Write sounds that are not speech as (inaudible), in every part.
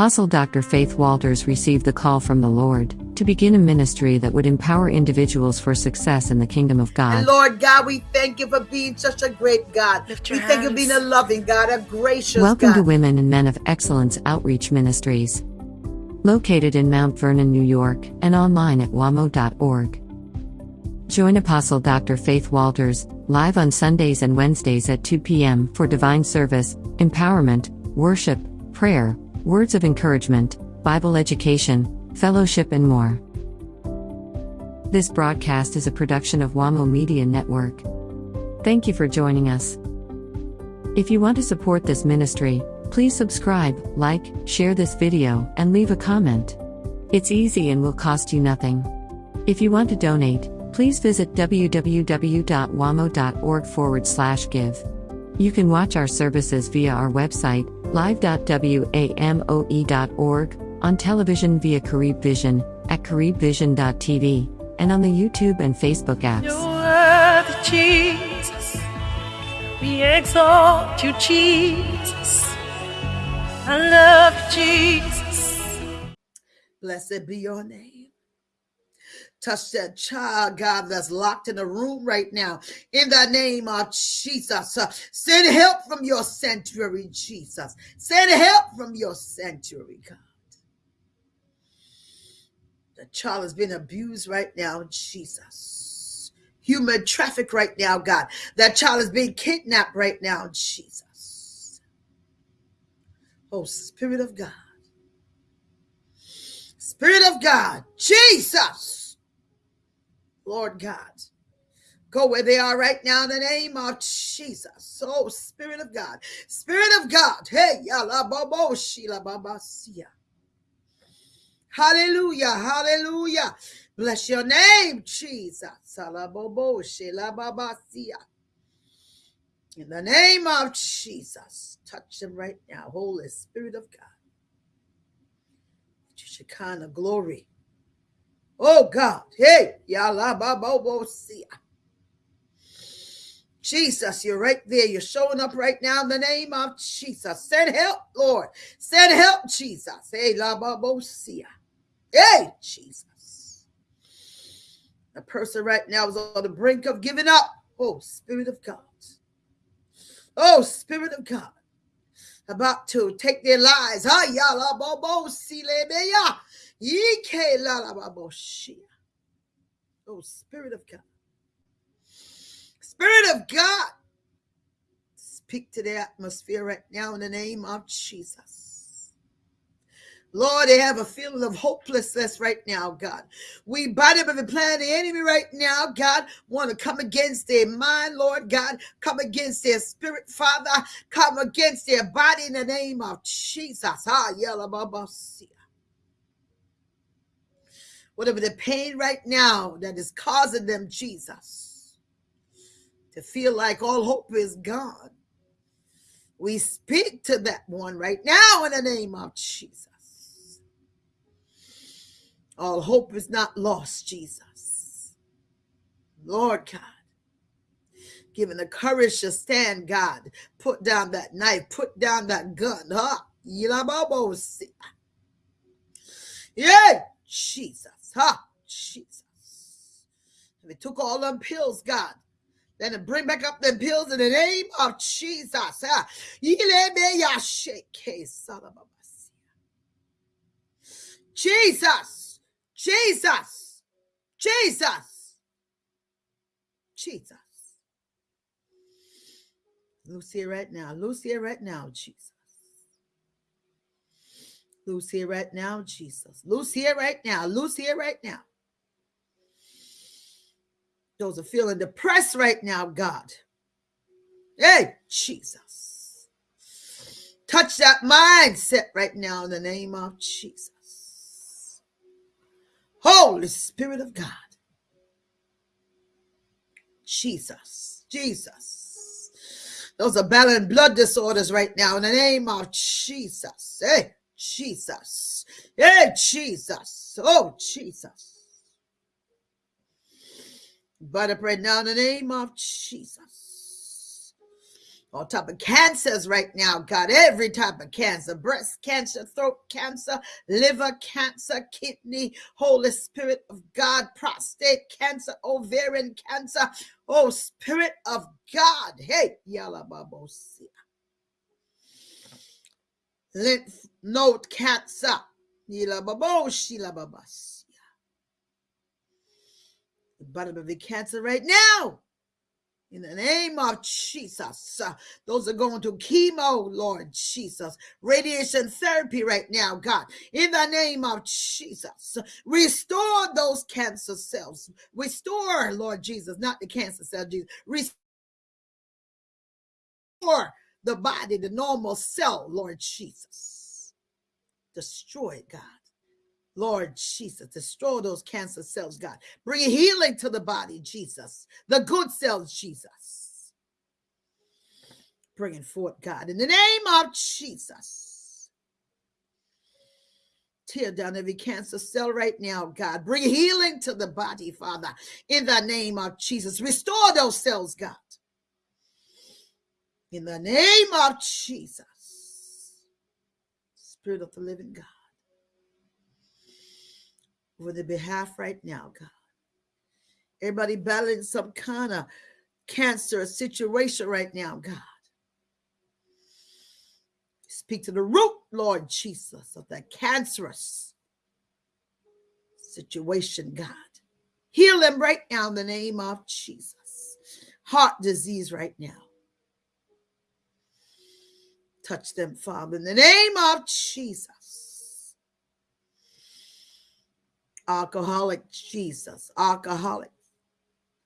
Apostle Dr. Faith Walters received the call from the Lord to begin a ministry that would empower individuals for success in the kingdom of God. And Lord God, we thank you for being such a great God. Lift We your thank you for being a loving God, a gracious Welcome God. to Women and Men of Excellence Outreach Ministries. Located in Mount Vernon, New York, and online at wamo.org. Join Apostle Dr. Faith Walters live on Sundays and Wednesdays at 2 p.m. for divine service, empowerment, worship, prayer, words of encouragement, Bible education, fellowship, and more. This broadcast is a production of WAMO Media Network. Thank you for joining us. If you want to support this ministry, please subscribe, like, share this video, and leave a comment. It's easy and will cost you nothing. If you want to donate, please visit www.wamo.org forward slash give. You can watch our services via our website, live.wamo.org, on television via Carib Vision, at caribvision.tv, and on the YouTube and Facebook apps. You're Jesus. We exalt you, Jesus. I love you, Jesus. Blessed be your name. Touch that child, God, that's locked in a room right now. In the name of Jesus. Uh, send help from your sanctuary, Jesus. Send help from your sanctuary, God. The child is being abused right now, Jesus. Human traffic right now, God. That child is being kidnapped right now, Jesus. Oh, Spirit of God. Spirit of God, Jesus. Lord God, go where they are right now in the name of Jesus. Oh, Spirit of God, Spirit of God. Hey, yala babo shila babasia. Hallelujah, hallelujah. Bless your name, Jesus. Salabobo shila babasia. In the name of Jesus, touch them right now, Holy Spirit of God. Shekinah glory. Oh God. Hey, yala babo sia. Jesus, you're right there. You're showing up right now in the name of Jesus. Send help, Lord. Send help, Jesus. Hey, la babo sia. Hey, Jesus. The person right now is on the brink of giving up. Oh, Spirit of God. Oh, Spirit of God. About to take their lives. Ah, yala Oh, Spirit of God. Spirit of God. Speak to the atmosphere right now in the name of Jesus. Lord, they have a feeling of hopelessness right now, God. We bind up every plan of the enemy right now, God. Want to come against their mind, Lord God. Come against their spirit, Father. Come against their body in the name of Jesus. Ah, sia whatever the pain right now that is causing them, Jesus, to feel like all hope is gone. We speak to that one right now in the name of Jesus. All hope is not lost, Jesus. Lord God, given the courage to stand, God, put down that knife, put down that gun, huh? Yeah, Jesus, huh? Jesus. If it took all them pills, God, then to bring back up them pills in the name of Jesus. Jesus, Jesus, Jesus, Jesus. Here right now. Here right now, Jesus. Loose here right now, Jesus. Loose here right now. Loose here right now. Those are feeling depressed right now, God. Hey, Jesus. Touch that mindset right now in the name of Jesus. Holy Spirit of God. Jesus. Jesus. Those are battling blood disorders right now in the name of Jesus. Hey, Jesus. Hey, Jesus. Oh, Jesus. But I pray now in the name of Jesus. all type of cancers right now, God, every type of cancer, breast cancer, throat cancer, liver cancer, kidney, Holy Spirit of God, prostate cancer, ovarian cancer, oh Spirit of God, hey, yalababosia. Lymph yalababoshila babasia. The bottom of the cancer right now in the name of Jesus, uh, those are going to chemo, Lord Jesus, radiation therapy right now, God. In the name of Jesus, restore those cancer cells. Restore, Lord Jesus, not the cancer cell, Jesus. Restore the body, the normal cell, Lord Jesus. Destroy it, God. Lord Jesus, destroy those cancer cells, God. Bring healing to the body, Jesus. The good cells, Jesus. Bringing forth, God, in the name of Jesus. Tear down every cancer cell right now, God. Bring healing to the body, Father, in the name of Jesus. Restore those cells, God. In the name of Jesus. Spirit of the living God over the behalf right now, God. Everybody battling some kind of cancer situation right now, God. Speak to the root, Lord Jesus, of that cancerous situation, God. Heal them right now in the name of Jesus. Heart disease right now. Touch them, Father, in the name of Jesus. alcoholic Jesus, alcoholic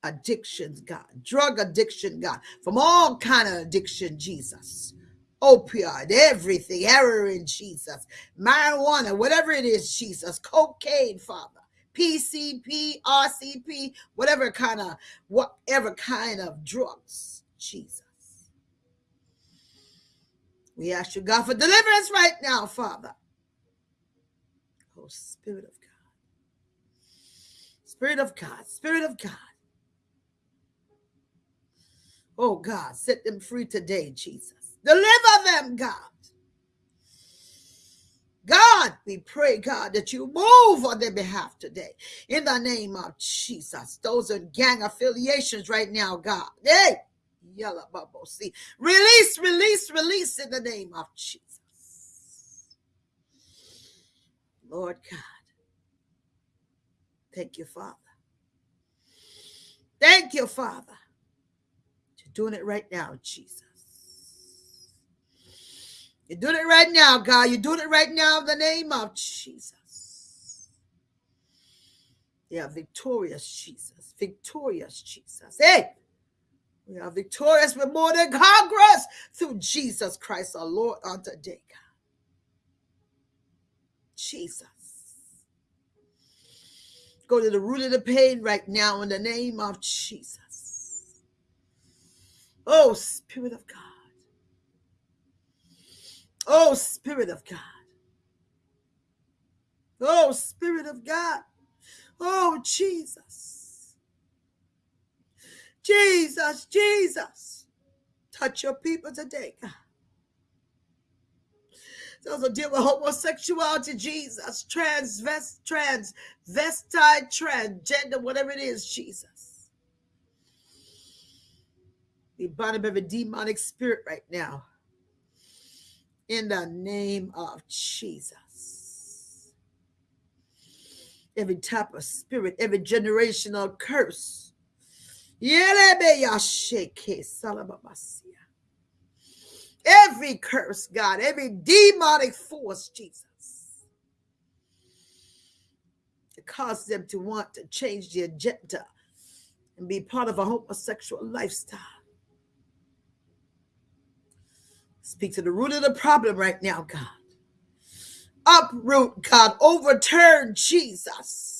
addictions, God, drug addiction, God, from all kind of addiction, Jesus, opioid, everything, heroin, Jesus, marijuana, whatever it is, Jesus, cocaine, Father, PCP, RCP, whatever kind of, whatever kind of drugs, Jesus. We ask you, God, for deliverance right now, Father. Oh, Spirit of God. Spirit of God, Spirit of God. Oh God, set them free today, Jesus. Deliver them, God. God, we pray, God, that you move on their behalf today. In the name of Jesus. Those are gang affiliations right now, God. Hey, yellow bubble. See, release, release, release in the name of Jesus. Lord God. Thank you, Father. Thank you, Father. You're doing it right now, Jesus. You're doing it right now, God. You're doing it right now in the name of Jesus. Yeah, victorious Jesus. Victorious Jesus. Hey, we are victorious. We're more than conquerors through Jesus Christ our Lord on today, God. Jesus. Go to the root of the pain right now in the name of Jesus. Oh, Spirit of God. Oh, Spirit of God. Oh, Spirit of God. Oh, Jesus. Jesus, Jesus. Touch your people today, God. Those who deal with homosexuality, Jesus, transvest, transvestite, transgender, whatever it is, Jesus. We bind up every demonic spirit right now. In the name of Jesus. Every type of spirit, every generational curse. Every curse, God, every demonic force, Jesus, to cause them to want to change the agenda and be part of a homosexual lifestyle. Speak to the root of the problem right now, God. Uproot, God. Overturn, Jesus.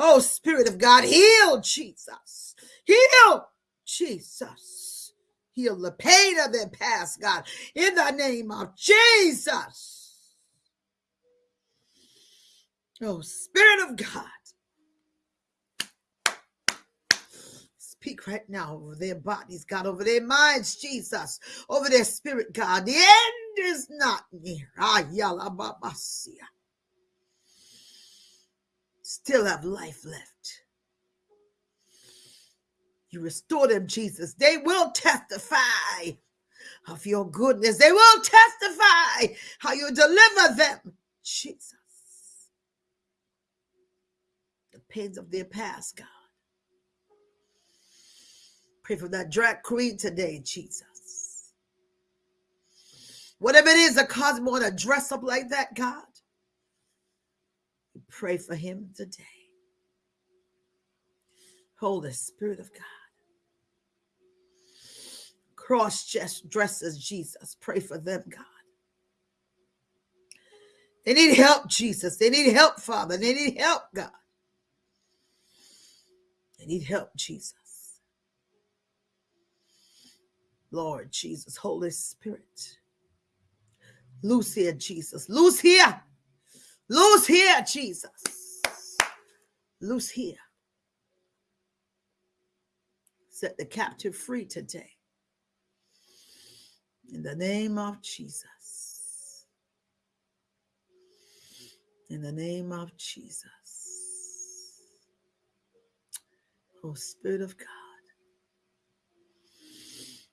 Oh, Spirit of God, heal, Jesus. Heal, Jesus. Heal the pain of their past, God, in the name of Jesus. Oh, Spirit of God. speak right now over their bodies, God, over their minds, Jesus, over their spirit, God. The end is not near. Ah, yalla, Still have life left. You restore them, Jesus. They will testify of your goodness. They will testify how you deliver them, Jesus. The pains of their past, God. Pray for that drag queen today, Jesus. Whatever it is that causes me to dress up like that, God. Pray for him today. Holy Spirit of God cross dresses, Jesus. Pray for them, God. They need help, Jesus. They need help, Father. They need help, God. They need help, Jesus. Lord Jesus, Holy Spirit. Loose here, Jesus. Loose here. Loose here, Jesus. Loose here. Set the captive free today. In the name of Jesus. In the name of Jesus. Oh, Spirit of God.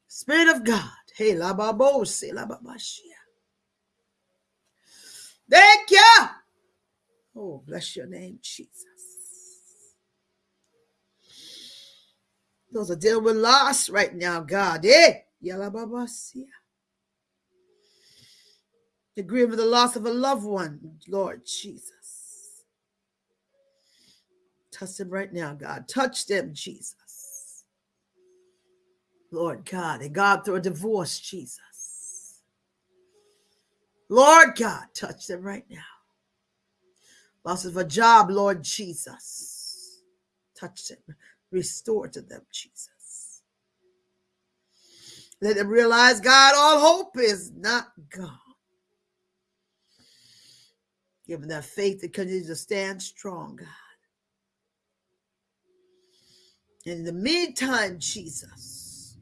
Spirit of God. Hey, la babose, la babashia. Thank you. Oh, bless your name, Jesus. Those are dealing with loss right now, God. Eh? Yalababasia to grieve the loss of a loved one, Lord Jesus. Touch them right now, God. Touch them, Jesus. Lord God, and God through a divorce, Jesus. Lord God, touch them right now. Loss of a job, Lord Jesus. Touch them. Restore to them, Jesus. Let them realize, God, all hope is not gone. Give them that faith that continues to stand strong, God. In the meantime, Jesus,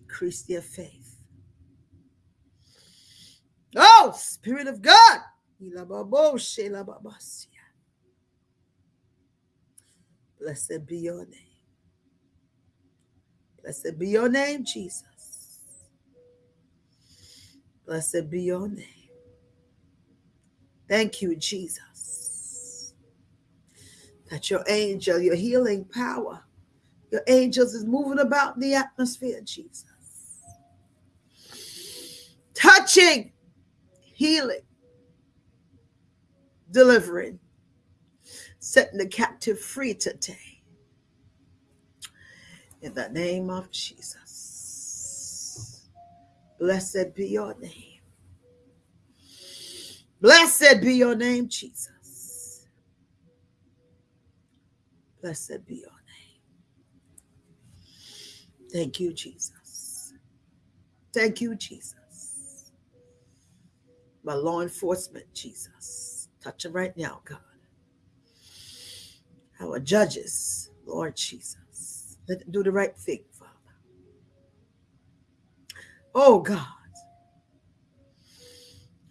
increase their faith. Oh, Spirit of God. Blessed be your name. Blessed be your name, Jesus. Blessed be your name. Thank you, Jesus. That your angel, your healing power, your angels is moving about the atmosphere, Jesus. Touching, healing, delivering, setting the captive free today. In the name of Jesus. Blessed be your name. Blessed be your name, Jesus. Blessed be your name. Thank you, Jesus. Thank you, Jesus. My law enforcement, Jesus. Touch them right now, God. Our judges, Lord Jesus. Let them do the right thing, Father. Oh, God.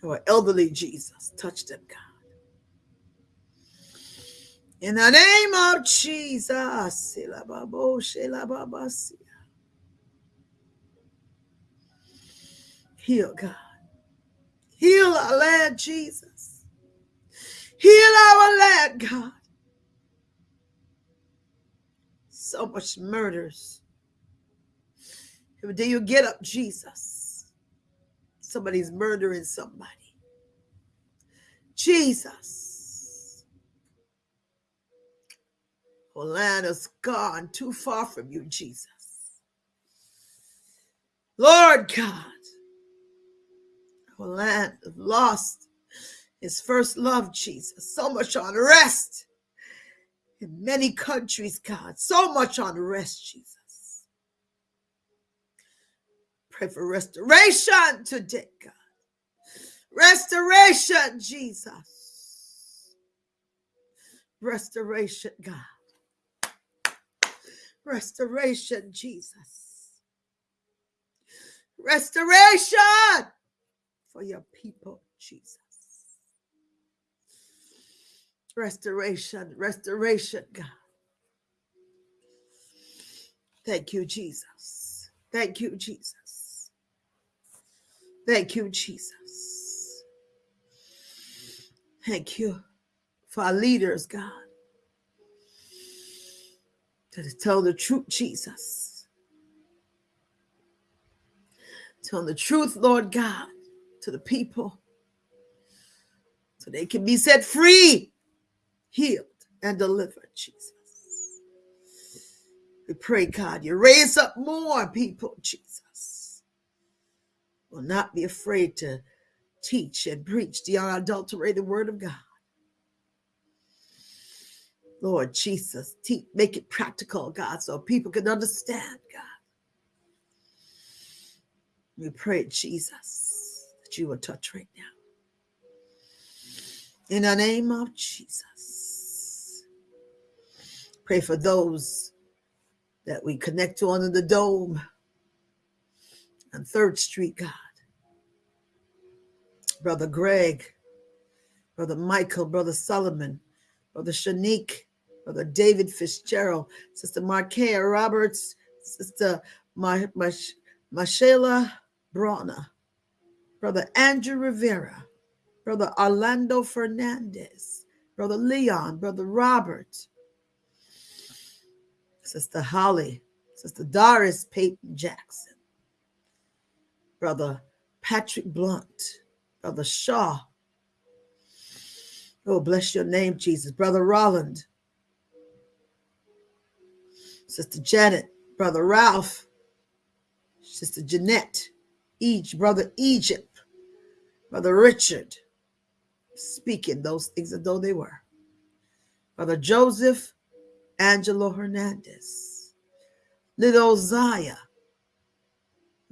Our elderly Jesus, touch them, God. In the name of Jesus. Heal, God. Heal our land, Jesus. Heal our land, God. So much murders. Day you get up, Jesus somebody's murdering somebody. Jesus. Our land has gone too far from you, Jesus. Lord God, our land lost his first love, Jesus. So much unrest in many countries, God. So much unrest, Jesus. Pray for restoration today, God. Restoration, Jesus. Restoration, God. Restoration, Jesus. Restoration for your people, Jesus. Restoration, restoration, God. Thank you, Jesus. Thank you, Jesus. Thank you, Jesus. Thank you for our leaders, God. To tell the truth, Jesus. Tell the truth, Lord God, to the people so they can be set free, healed, and delivered, Jesus. We pray, God, you raise up more people, Jesus. Will not be afraid to teach and preach the unadulterated word of God. Lord Jesus, teach, make it practical, God, so people can understand, God. We pray, Jesus, that you will touch right now. In the name of Jesus. Pray for those that we connect to under the dome on 3rd Street, God. Brother Greg, Brother Michael, Brother Solomon, Brother Shanique, Brother David Fitzgerald, Sister Markea Roberts, Sister Mar- Brawner, Brother Andrew Rivera, Brother Orlando Fernandez, Brother Leon, Brother Robert, Sister Holly, Sister Doris Peyton Jackson, Brother Patrick Blunt, Brother Shaw. Oh, bless your name, Jesus. Brother Rolland, Sister Janet, Brother Ralph, Sister Jeanette, each Brother Egypt, Brother Richard, speaking those things as though they were. Brother Joseph, Angelo Hernandez, little Zaya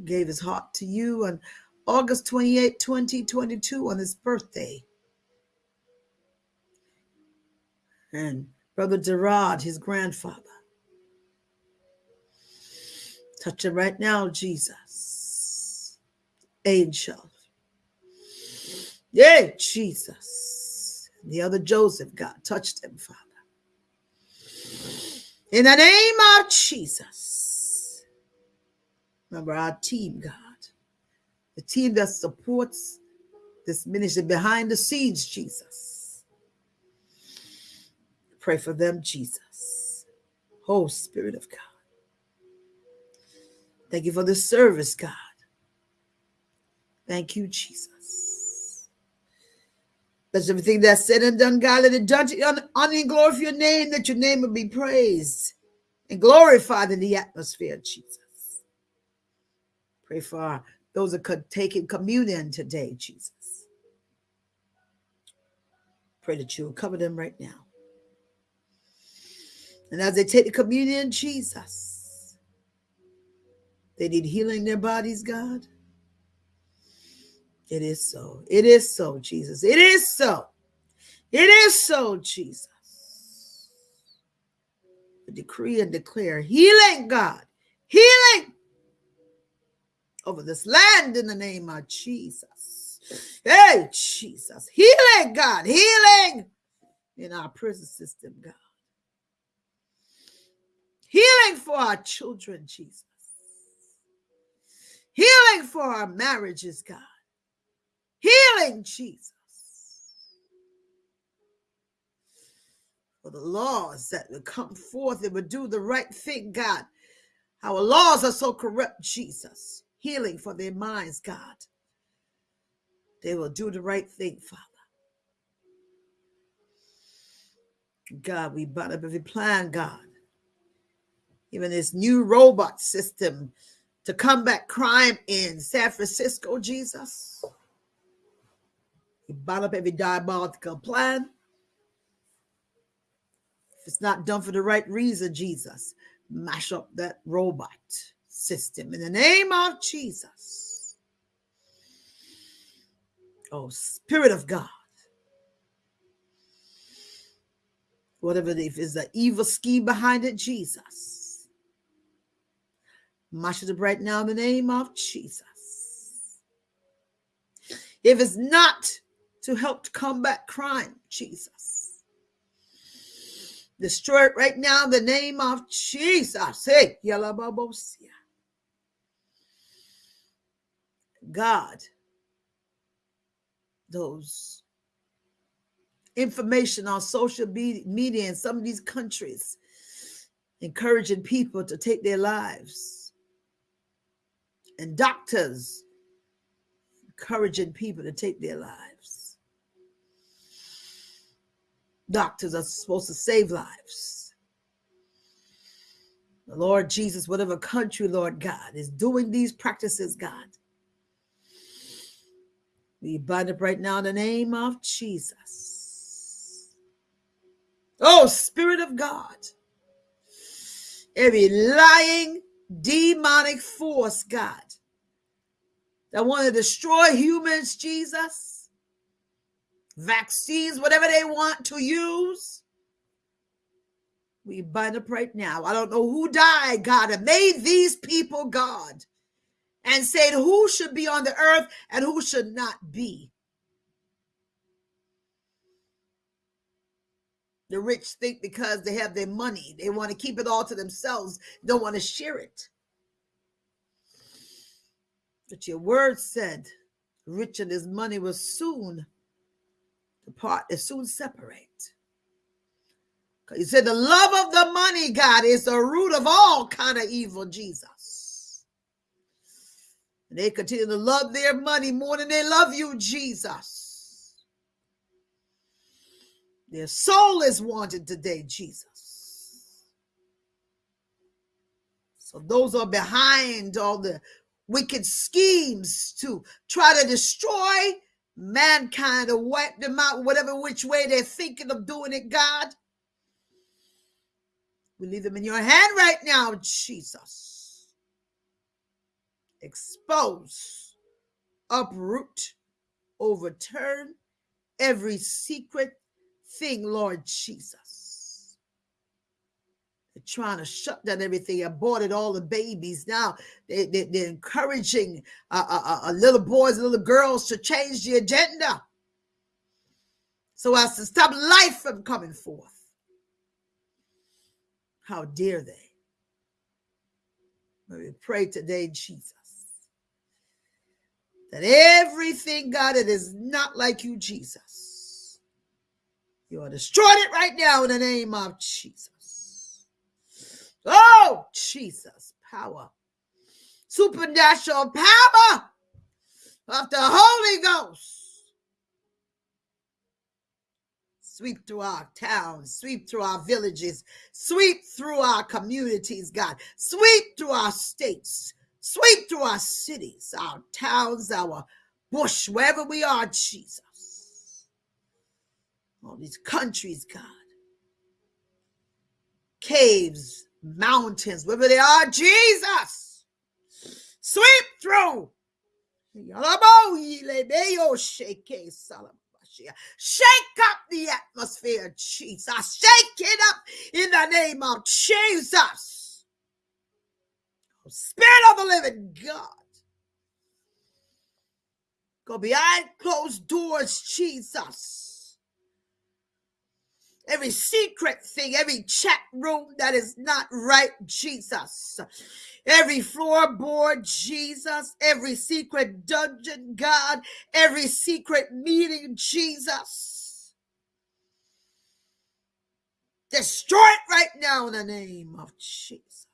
gave his heart to you on August 28, 2022, on his birthday. And Brother Gerard, his grandfather. Touch him right now, Jesus. Angel. Yeah, Jesus. The other Joseph, God touched him, Father. In the name of Jesus. Remember our team, God. The team that supports this ministry behind the scenes, Jesus. Pray for them, Jesus. Oh, Spirit of God. Thank you for the service, God. Thank you, Jesus. That's everything that's said and done, God. Let it judge honor and glory for your name, that your name will be praised and glorified in the atmosphere, Jesus. Pray for those that could take in communion today, Jesus. Pray that you will cover them right now. And as they take the communion, Jesus, they need healing in their bodies, God. It is so. It is so, Jesus. It is so. It is so, Jesus. Decree and declare healing, God. Healing over this land in the name of Jesus. Hey, Jesus. Healing, God. Healing in our prison system, God. Healing for our children, Jesus. Healing for our marriages, God. Healing, Jesus. For the laws that will come forth and would do the right thing, God. Our laws are so corrupt, Jesus. Healing for their minds, God. They will do the right thing, Father. God, we bind up every plan, God. Even this new robot system to combat crime in San Francisco, Jesus. We bind up every diabolical plan. If it's not done for the right reason, Jesus, mash up that robot system in the name of Jesus. Oh, Spirit of God. Whatever if is the evil scheme behind it, Jesus. Mash it up right now in the name of Jesus. If it's not to help combat crime, Jesus. Destroy it right now in the name of Jesus. Hey, Yalababosia. God, those information on social media in some of these countries encouraging people to take their lives and doctors encouraging people to take their lives doctors are supposed to save lives the lord jesus whatever country lord god is doing these practices god we bind up right now in the name of Jesus. Oh, Spirit of God, every lying demonic force, God, that want to destroy humans, Jesus, vaccines, whatever they want to use, we bind up right now. I don't know who died, God, and made these people, God and said who should be on the earth and who should not be. The rich think because they have their money, they want to keep it all to themselves, don't want to share it. But your word said, rich and his money will soon depart, they soon separate. You said the love of the money, God, is the root of all kind of evil, Jesus. And they continue to love their money more than they love you, Jesus. Their soul is wanted today, Jesus. So those are behind all the wicked schemes to try to destroy mankind or wipe them out, whatever which way they're thinking of doing it, God. We leave them in your hand right now, Jesus expose, uproot, overturn every secret thing, Lord Jesus. Trying to shut down everything, aborted all the babies. Now they, they, are encouraging uh, uh, uh, little boys and little girls to change the agenda so as to stop life from coming forth. How dare they? We pray today, Jesus that everything, God, that is not like you, Jesus, you are destroying it right now in the name of Jesus. Oh, Jesus, power, supernatural power of the Holy Ghost. Sweep through our towns, sweep through our villages, sweep through our communities, God, sweep through our states, Sweep through our cities, our towns, our bush, wherever we are, Jesus. All these countries, God. Caves, mountains, wherever they are, Jesus. Sweep through. Shake up the atmosphere, Jesus. Shake it up in the name of Jesus. Spirit of the living God. Go behind closed doors, Jesus. Every secret thing, every chat room that is not right, Jesus. Every floorboard, Jesus. Every secret dungeon, God. Every secret meeting, Jesus. Destroy it right now in the name of Jesus.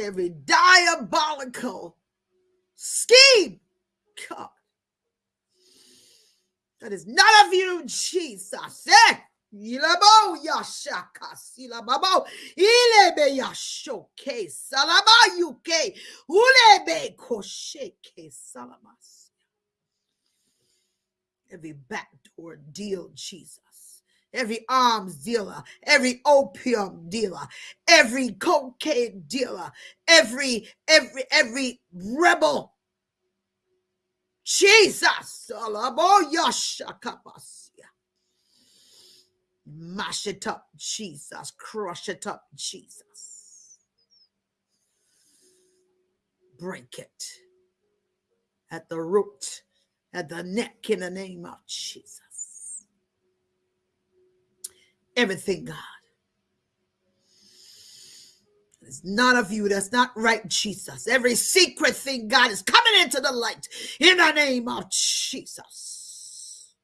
every diabolical scheme, God, that is not of you, Jesus. Eh? Ilabo yashaka silababo ilebe yashoke salaba yuke ulebe kosheke salamas. Every backdoor deal, Jesus every arms dealer, every opium dealer, every cocaine dealer, every every every rebel. Jesus, Mash it up, Jesus. Crush it up, Jesus. Break it at the root, at the neck in the name of Jesus. Everything, God. It's not of you. That's not right, Jesus. Every secret thing, God, is coming into the light in the name of Jesus.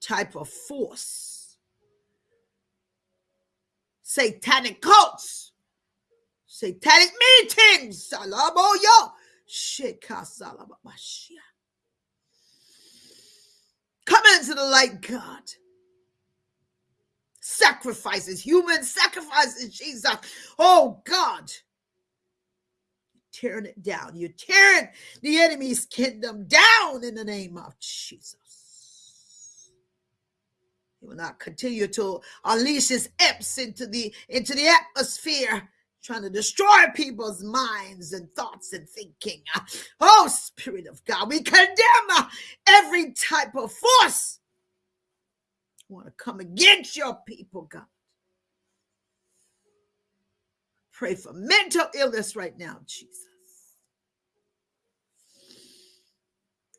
Type of force, satanic cults, satanic meetings, salaboyo. Come into the light, God sacrifices, human sacrifices, Jesus. Oh God. Tearing it down. You're tearing the enemy's kingdom down in the name of Jesus. He will not continue to unleash his imps into the into the atmosphere, trying to destroy people's minds and thoughts and thinking. Oh, Spirit of God, we condemn every type of force want to come against your people, God. Pray for mental illness right now, Jesus.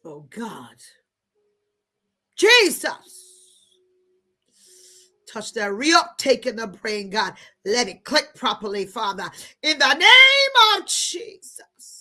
Oh, God. Jesus. Touch that reuptake in the brain, God. Let it click properly, Father. In the name of Jesus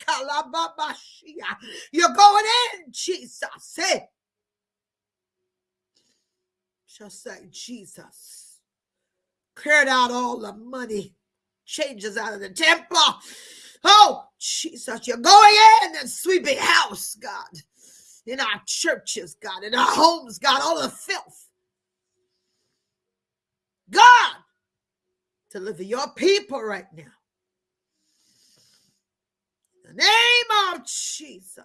Kalababashia. You're going in, Jesus. Hey. Just like Jesus cleared out all the money, changes out of the temple. Oh, Jesus, you're going in and sweeping house, God, in our churches, God, in our homes, God, all the filth. God, deliver your people right now. The name of Jesus.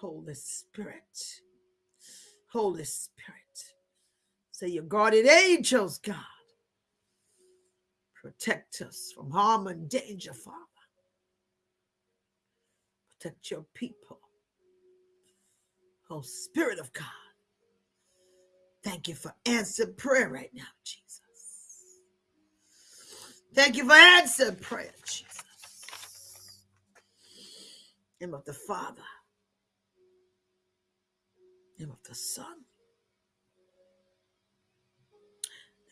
Holy Spirit. Holy Spirit. Say your guardian angels, God. Protect us from harm and danger, Father. Protect your people. Oh, Spirit of God. Thank you for answered prayer right now, Jesus. Thank you for answered prayer, Jesus. name of the Father, name of the Son,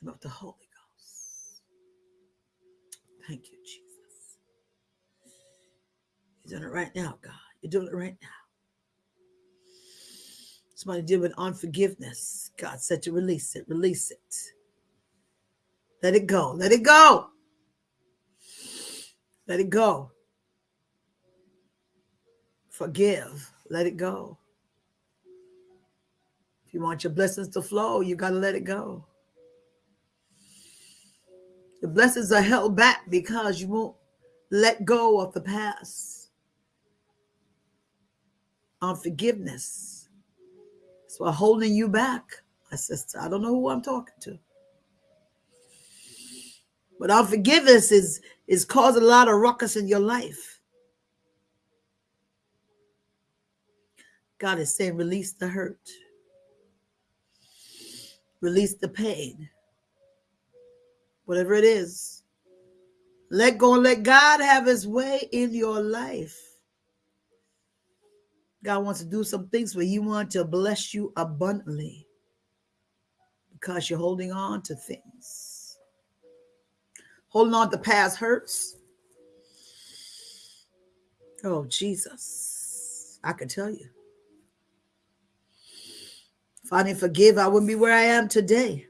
name of the Holy Ghost. Thank you, Jesus. You're doing it right now, God. You're doing it right now. Somebody deal with unforgiveness. God said to release it. Release it. Let it go. Let it go. Let it go. Forgive. Let it go. If you want your blessings to flow, you got to let it go. The blessings are held back because you won't let go of the past. Unforgiveness so I'm holding you back. I says, I don't know who I'm talking to. But unforgiveness is is causing a lot of ruckus in your life. God is saying, release the hurt, release the pain, whatever it is. Let go and let God have his way in your life. God wants to do some things where He wants to bless you abundantly because you're holding on to things. Holding on to past hurts. Oh, Jesus. I can tell you. If I didn't forgive, I wouldn't be where I am today.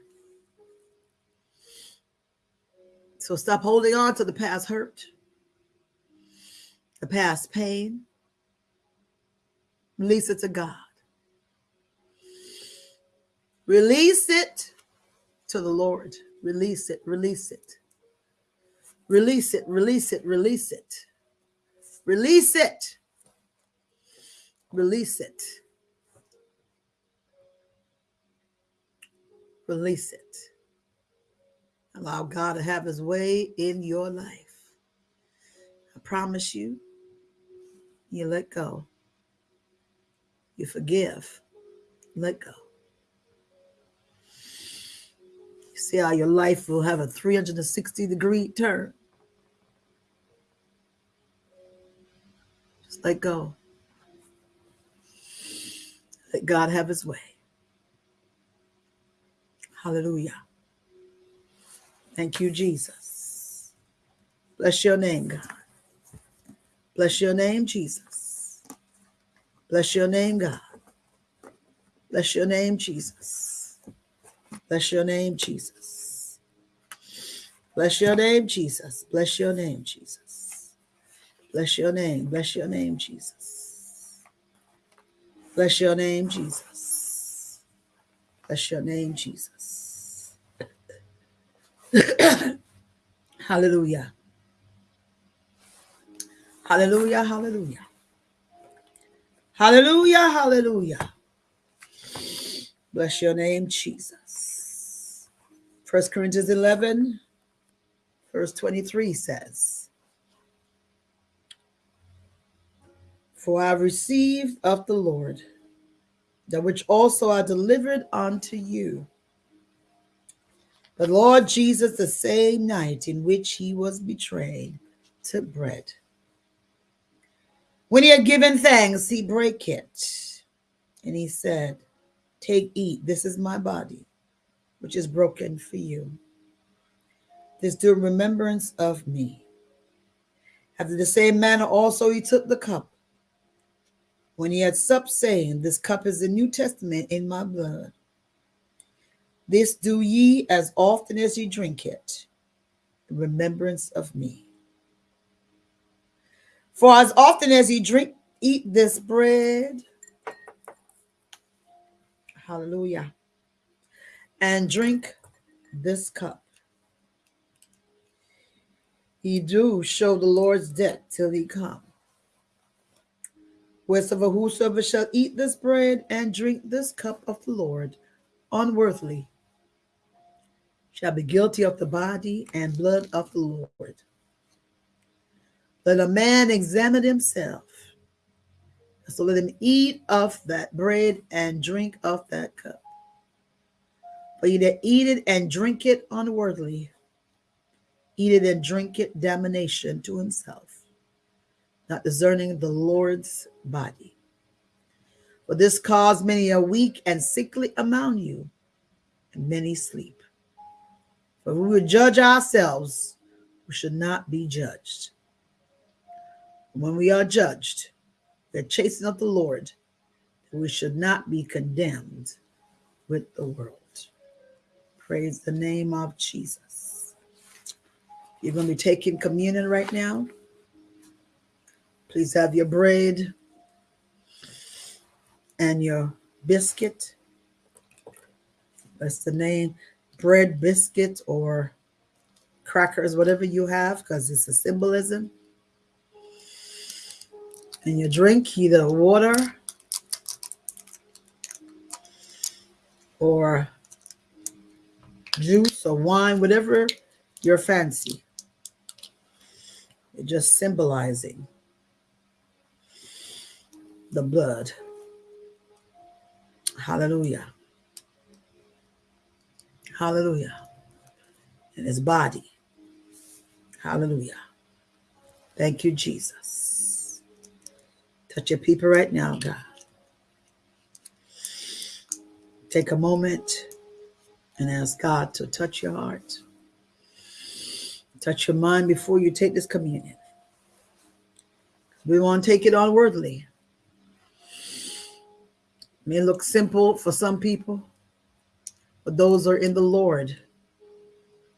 So stop holding on to the past hurt, the past pain, Release it to God. Release it to the Lord. Release it, release it. Release it, release it, release it. Release it. Release it. Release it. Allow God to have his way in your life. I promise you, you let go. You forgive. Let go. See how your life will have a 360 degree turn. Just let go. Let God have his way. Hallelujah. Thank you, Jesus. Bless your name, God. Bless your name, Jesus. Bless your name, God. Bless your name, Jesus. Bless your name, Jesus. Bless your name, Jesus. Bless your name, Jesus. Bless your name. Bless your name, Jesus. Bless your name, Jesus. Bless your name, Jesus. (coughs) hallelujah. Hallelujah. Hallelujah. Hallelujah. Hallelujah. Bless your name, Jesus. First Corinthians 11, verse 23 says, For I received of the Lord that which also I delivered unto you. The Lord Jesus, the same night in which he was betrayed, took bread. When he had given thanks, he brake it, and he said, Take, eat, this is my body, which is broken for you. This do remembrance of me. After the same manner also he took the cup when he had supped, saying, This cup is the New Testament in my blood. This do ye as often as ye drink it, in remembrance of me. For as often as ye drink, eat this bread, hallelujah, and drink this cup, ye do show the Lord's death till he come. Wheresoever whosoever shall eat this bread and drink this cup of the Lord unworthily shall be guilty of the body and blood of the Lord. Let a man examine himself. So let him eat of that bread and drink of that cup. For he that eat it and drink it unworthily, eat it and drink it damnation to himself, not discerning the Lord's body. For this cause many are weak and sickly among you, and many sleep. For we would judge ourselves, we should not be judged. When we are judged, we're chasing of the Lord, we should not be condemned with the world. Praise the name of Jesus. You're going to be taking communion right now. Please have your bread and your biscuit. That's the name bread, biscuit, or crackers, whatever you have, because it's a symbolism. And you drink either water or juice or wine, whatever your fancy. You're just symbolizing the blood. Hallelujah. Hallelujah. And his body. Hallelujah. Thank you, Jesus. Touch your people right now, God. Take a moment and ask God to touch your heart, touch your mind before you take this communion. We won't take it unworthily. It may look simple for some people, but those are in the Lord.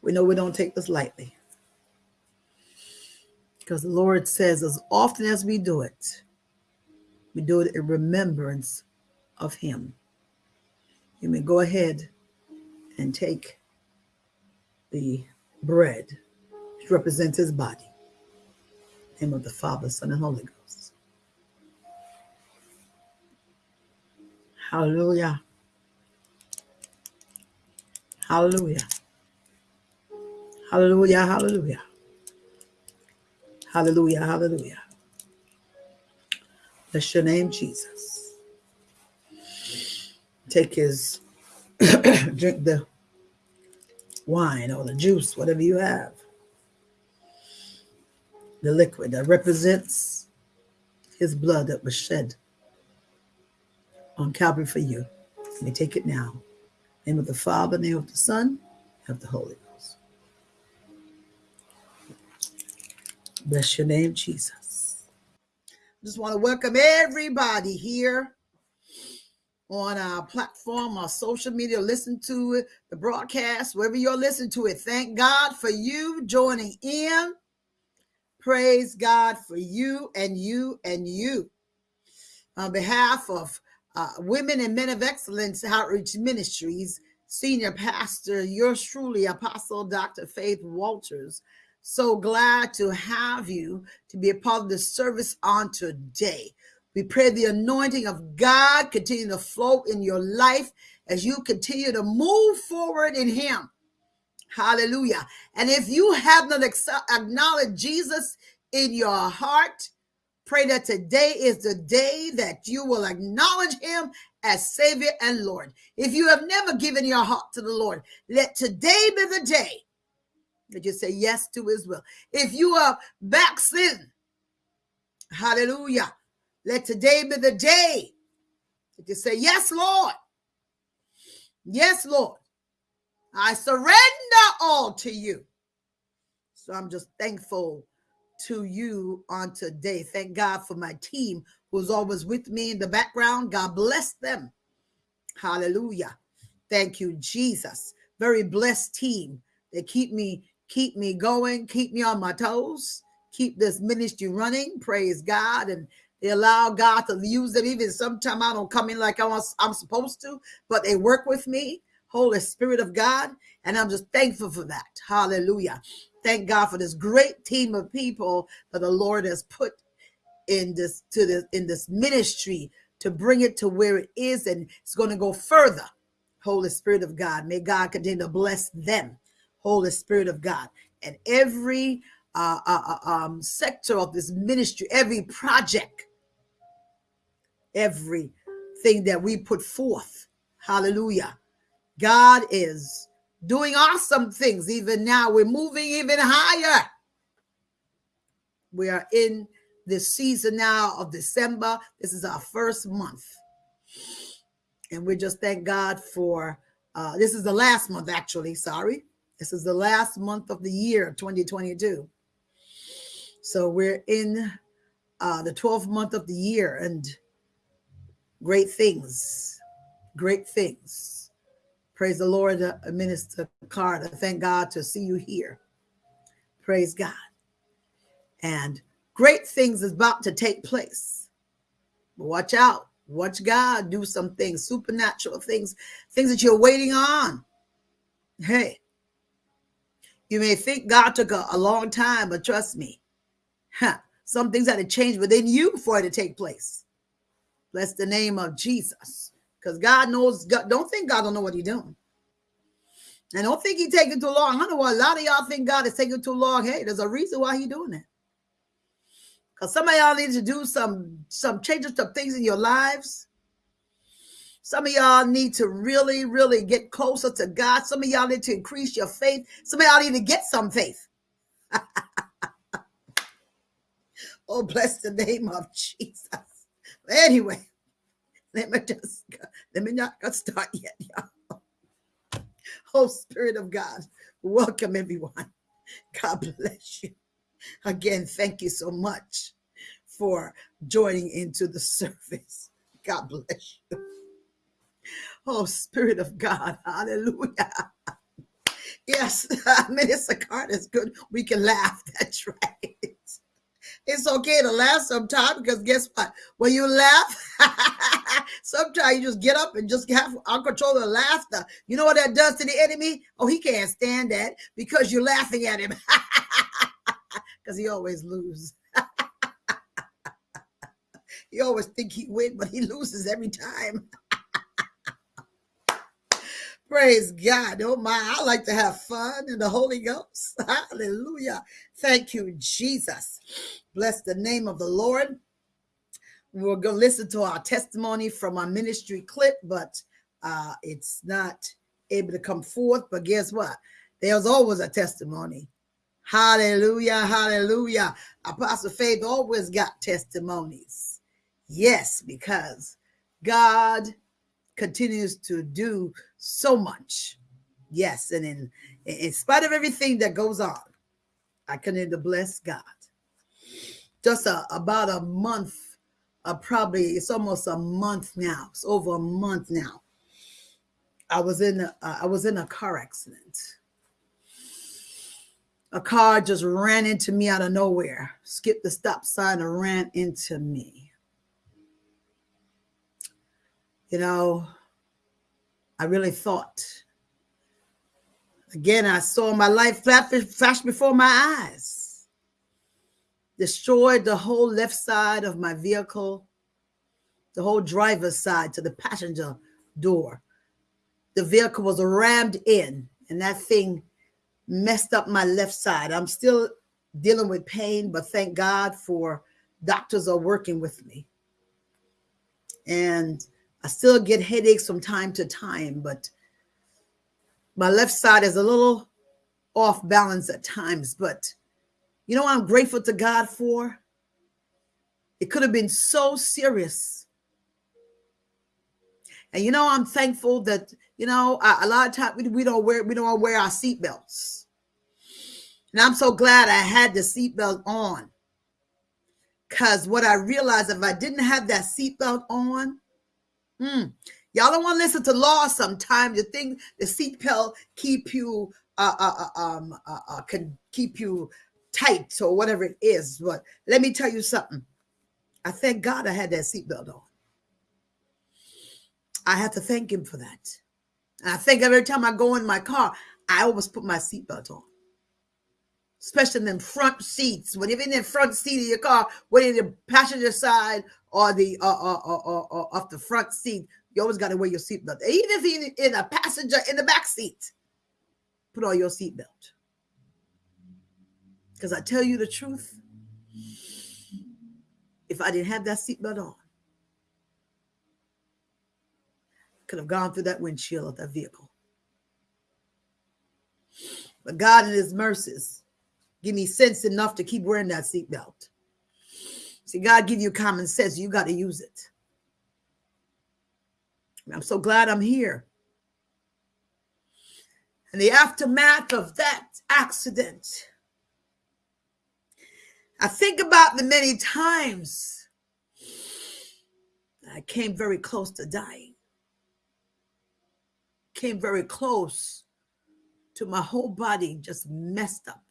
We know we don't take this lightly. Because the Lord says, as often as we do it, we do it in remembrance of Him. You may go ahead and take the bread, which represents his body. Name of the Father, Son, and Holy Ghost. Hallelujah. Hallelujah. Hallelujah. Hallelujah. Hallelujah. Hallelujah. Bless your name, Jesus. Take his (coughs) drink the wine or the juice, whatever you have. The liquid that represents his blood that was shed on Calvary for you. Let me take it now. Name of the Father, name of the Son, of the Holy Ghost. Bless your name, Jesus. I Just want to welcome everybody here on our platform, our social media, listen to it, the broadcast, wherever you're listening to it. Thank God for you joining in. Praise God for you and you and you. On behalf of uh, Women and Men of Excellence Outreach Ministries, Senior Pastor, yours truly, Apostle Dr. Faith Walters. So glad to have you to be a part of the service on today. We pray the anointing of God continue to flow in your life as you continue to move forward in Him. Hallelujah. And if you have not acknowledged Jesus in your heart, pray that today is the day that you will acknowledge Him as Savior and Lord. If you have never given your heart to the Lord, let today be the day that you say yes to His will. If you are backslidden, hallelujah let today be the day that you say, Yes, Lord. Yes, Lord. I surrender all to you. So I'm just thankful to you on today. Thank God for my team who's always with me in the background. God bless them. Hallelujah. Thank you, Jesus. Very blessed team. They keep me keep me going, keep me on my toes, keep this ministry running. Praise God and they allow God to use them. Even sometimes I don't come in like I am supposed to, but they work with me. Holy Spirit of God. And I'm just thankful for that. Hallelujah. Thank God for this great team of people that the Lord has put in this to this in this ministry to bring it to where it is and it's going to go further. Holy Spirit of God. May God continue to bless them. Holy Spirit of God. And every uh, uh, uh, um, sector of this ministry, every project, everything that we put forth. Hallelujah. God is doing awesome things. Even now, we're moving even higher. We are in this season now of December. This is our first month. And we just thank God for uh, this is the last month, actually. Sorry. This is the last month of the year 2022. So we're in uh, the 12th month of the year and great things, great things. Praise the Lord, uh, Minister Carter. Thank God to see you here. Praise God. And great things is about to take place. Watch out. Watch God do some things, supernatural things, things that you're waiting on. Hey, you may think God took a, a long time, but trust me, Huh. Some things had to change within you for it to take place. Bless the name of Jesus. Because God knows, God, don't think God don't know what he's doing. And don't think he's taking too long. I know a lot of y'all think God is taking too long. Hey, there's a reason why he's doing it. Because some of y'all need to do some, some changes to things in your lives. Some of y'all need to really, really get closer to God. Some of y'all need to increase your faith. Some of y'all need to get some faith. (laughs) Oh, bless the name of Jesus. Anyway, (laughs) let me just let me not start yet, y'all. (laughs) Oh, Spirit of God, welcome everyone. God bless you. Again, thank you so much for joining into the service. God bless you. Oh, Spirit of God, hallelujah. (laughs) Yes, Minister Carter is good. We can laugh. That's right. It's okay to laugh sometimes because guess what? When you laugh, (laughs) sometimes you just get up and just have uncontrollable laughter. You know what that does to the enemy? Oh, he can't stand that because you're laughing at him. (laughs) Because he always loses. (laughs) he always think he win, but he loses every time. Praise God. Oh my, I like to have fun in the Holy Ghost. (laughs) Hallelujah. Thank you, Jesus. Bless the name of the Lord. We're going to listen to our testimony from our ministry clip, but uh, it's not able to come forth. But guess what? There's always a testimony. Hallelujah. Hallelujah. Apostle Faith always got testimonies. Yes, because God continues to do so much. Yes, and in in spite of everything that goes on, I continue to bless God. Just a, about a month, uh, probably it's almost a month now. It's over a month now. I was in a, uh, I was in a car accident. A car just ran into me out of nowhere, skipped the stop sign and ran into me. You know, I really thought. Again, I saw my life flash before my eyes. Destroyed the whole left side of my vehicle, the whole driver's side to the passenger door. The vehicle was rammed in, and that thing messed up my left side. I'm still dealing with pain, but thank God for doctors are working with me. And I still get headaches from time to time, but my left side is a little off balance at times. But you know what I'm grateful to God for? It could have been so serious. And you know, I'm thankful that, you know, a, a lot of times we, we don't wear we don't wear our seatbelts. And I'm so glad I had the seatbelt on. Because what I realized if I didn't have that seatbelt on, Mm. Y'all don't want to listen to law sometimes. You think the seatbelt keep you uh, uh, uh, um, uh, uh, can keep you tight or whatever it is. But let me tell you something. I thank God I had that seatbelt on. I have to thank him for that. And I think every time I go in my car, I always put my seatbelt on. Especially in the front seats. When you're in the front seat of your car, whether in the passenger side or the uh, uh, uh, uh, uh, off the front seat, you always got to wear your seatbelt. Even if you're in a passenger in the back seat, put on your seatbelt. Because I tell you the truth, if I didn't have that seatbelt on, could have gone through that windshield of that vehicle. But God in his mercies give me sense enough to keep wearing that seatbelt. See, God give you common sense. You got to use it. I'm so glad I'm here. In the aftermath of that accident, I think about the many times I came very close to dying. Came very close to my whole body just messed up.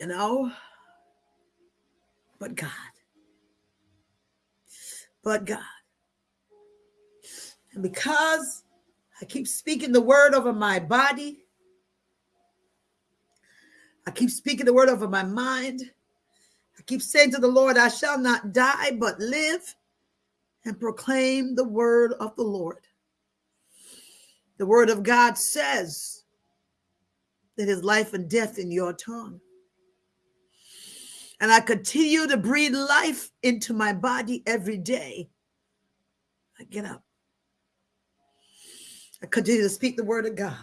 You know, but God. But God. And because I keep speaking the word over my body, I keep speaking the word over my mind. I keep saying to the Lord, I shall not die, but live and proclaim the word of the Lord. The word of God says that his life and death in your tongue and I continue to breathe life into my body every day, I get up. I continue to speak the word of God.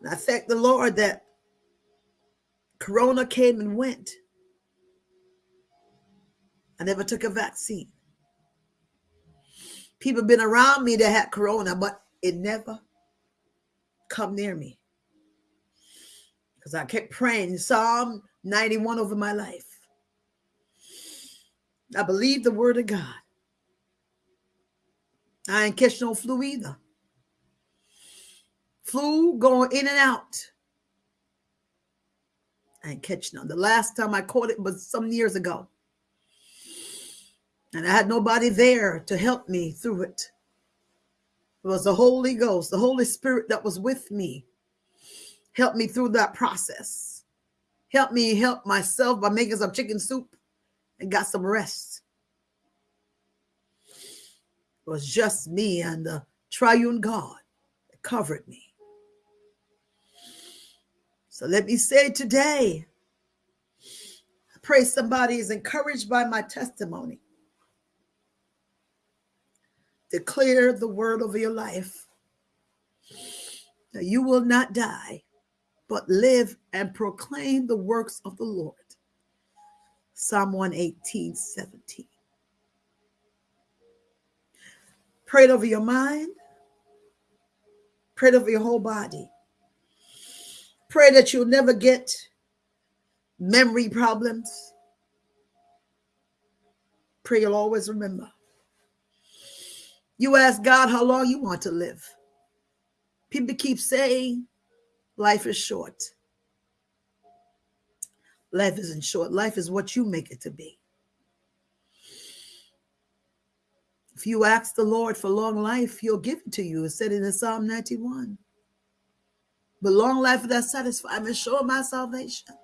And I thank the Lord that Corona came and went. I never took a vaccine. People been around me that had Corona, but it never come near me because I kept praying Psalm 91 over my life. I believe the word of God. I ain't catch no flu either. Flu going in and out. I ain't catch none. The last time I caught it was some years ago. And I had nobody there to help me through it. It was the Holy Ghost, the Holy Spirit that was with me. Help me through that process. Help me help myself by making some chicken soup and got some rest. It was just me and the triune God that covered me. So let me say today, I pray somebody is encouraged by my testimony. Declare the word over your life. That you will not die, but live and proclaim the works of the Lord. Psalm 118, 17. Pray over your mind. Pray over your whole body. Pray that you'll never get memory problems. Pray you'll always remember. You ask God how long you want to live. People keep saying life is short. Life isn't short. Life is what you make it to be. If you ask the Lord for long life, he'll give it to you. It said in the Psalm 91. But long life that satisfy me, show my salvation.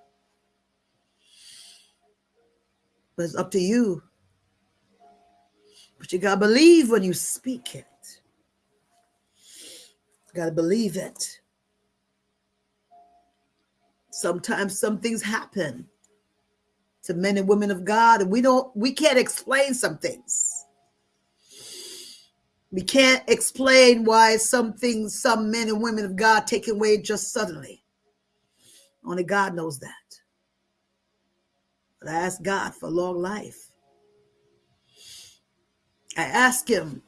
But it's up to you. But you got to believe when you speak it. Got to believe it. Sometimes some things happen to men and women of God, and we don't, we can't explain some things. We can't explain why some things, some men and women of God taken away just suddenly. Only God knows that. But I ask God for long life. I ask Him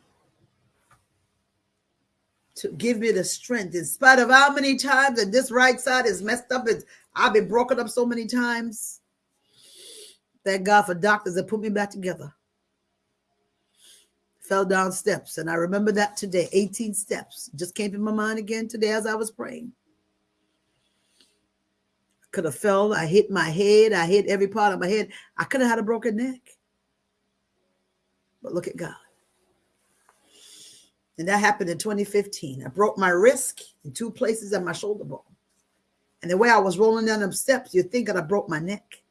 to give me the strength in spite of how many times and this right side is messed up. It's, I've been broken up so many times. Thank God for doctors that put me back together fell down steps. And I remember that today 18 steps just came to my mind again today as I was praying. Could have fell. I hit my head. I hit every part of my head. I could have had a broken neck. But look at God. And that happened in 2015. I broke my wrist in two places and my shoulder bone. And the way I was rolling down them steps, you'd think that I broke my neck.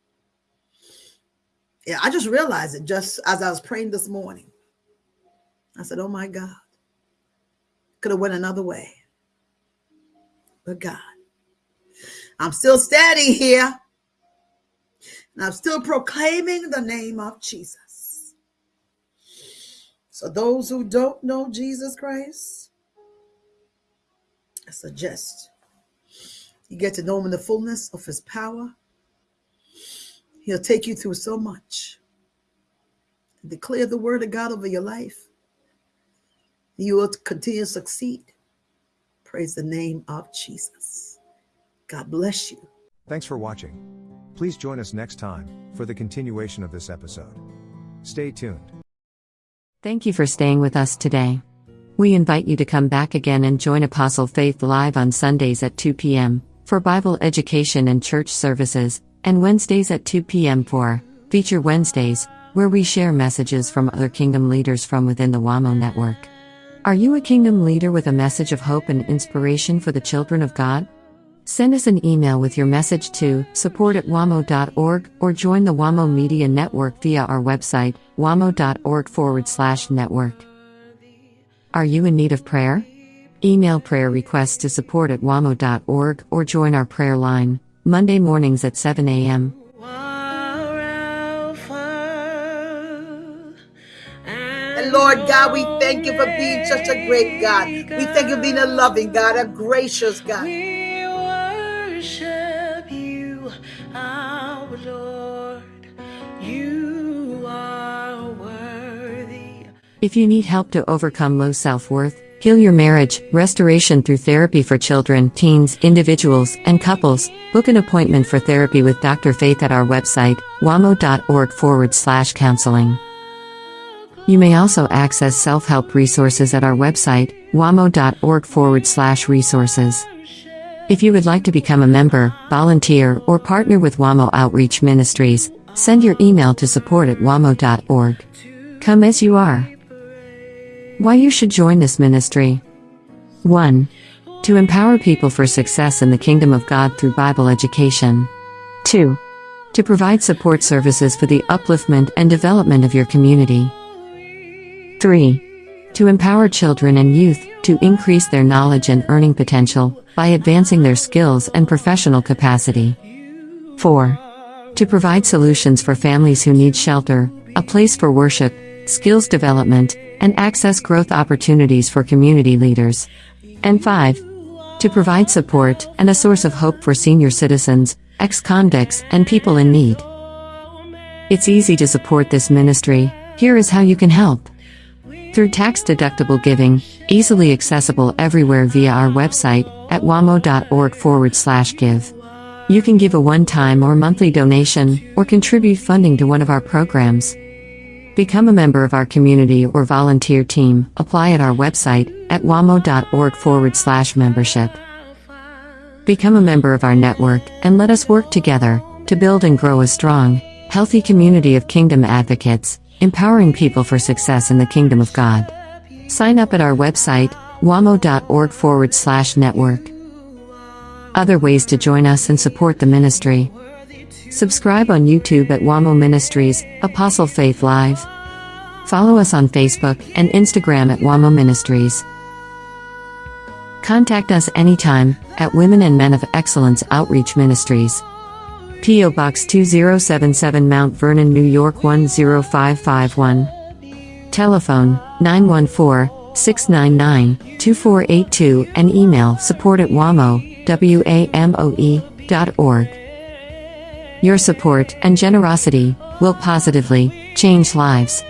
Yeah, I just realized it just as I was praying this morning. I said, oh my God, could have went another way. But God, I'm still standing here and I'm still proclaiming the name of Jesus. So those who don't know Jesus Christ, I suggest you get to know him in the fullness of his power. He'll take you through so much. Declare the word of God over your life you will continue to succeed. Praise the name of Jesus. God bless you. Thanks for watching. Please join us next time for the continuation of this episode. Stay tuned. Thank you for staying with us today. We invite you to come back again and join Apostle Faith live on Sundays at 2 p.m. for Bible education and church services, and Wednesdays at 2 p.m. for Feature Wednesdays, where we share messages from other kingdom leaders from within the WAMO network. Are you a kingdom leader with a message of hope and inspiration for the children of God? Send us an email with your message to support at wamo.org or join the WAMO Media Network via our website, wamo.org forward slash network. Are you in need of prayer? Email prayer requests to support at wamo.org or join our prayer line, Monday mornings at 7 a.m. Lord God, we thank you for being such a great God. We thank you for being a loving God, a gracious God. If you need help to overcome low self worth, heal your marriage, restoration through therapy for children, teens, individuals, and couples, book an appointment for therapy with Dr. Faith at our website, wamo.org forward slash counseling. You may also access self help resources at our website, wamo.org forward slash resources. If you would like to become a member, volunteer, or partner with WAMO Outreach Ministries, send your email to support at wamo.org. Come as you are. Why you should join this ministry. 1. To empower people for success in the kingdom of God through Bible education. 2. To provide support services for the upliftment and development of your community. 3. To empower children and youth to increase their knowledge and earning potential by advancing their skills and professional capacity. 4. To provide solutions for families who need shelter, a place for worship, skills development, and access growth opportunities for community leaders. And 5. To provide support and a source of hope for senior citizens, ex convicts, and people in need. It's easy to support this ministry. Here is how you can help. Through tax deductible giving, easily accessible everywhere via our website at wamo.org forward slash give. You can give a one time or monthly donation, or contribute funding to one of our programs. Become a member of our community or volunteer team. Apply at our website at wamo.org forward slash membership. Become a member of our network and let us work together to build and grow a strong, healthy community of kingdom advocates, empowering people for success in the kingdom of God. Sign up at our website, wamo.org forward slash network. Other ways to join us and support the ministry. Subscribe on YouTube at WAMO Ministries, Apostle Faith Live. Follow us on Facebook and Instagram at WAMO Ministries. Contact us anytime at Women and Men of Excellence Outreach Ministries. P.O. Box 2077 Mount Vernon, New York 10551. Telephone 914 699 2482 and email support at WAMO, W-A-M-O-E, dot org. Your support and generosity will positively change lives.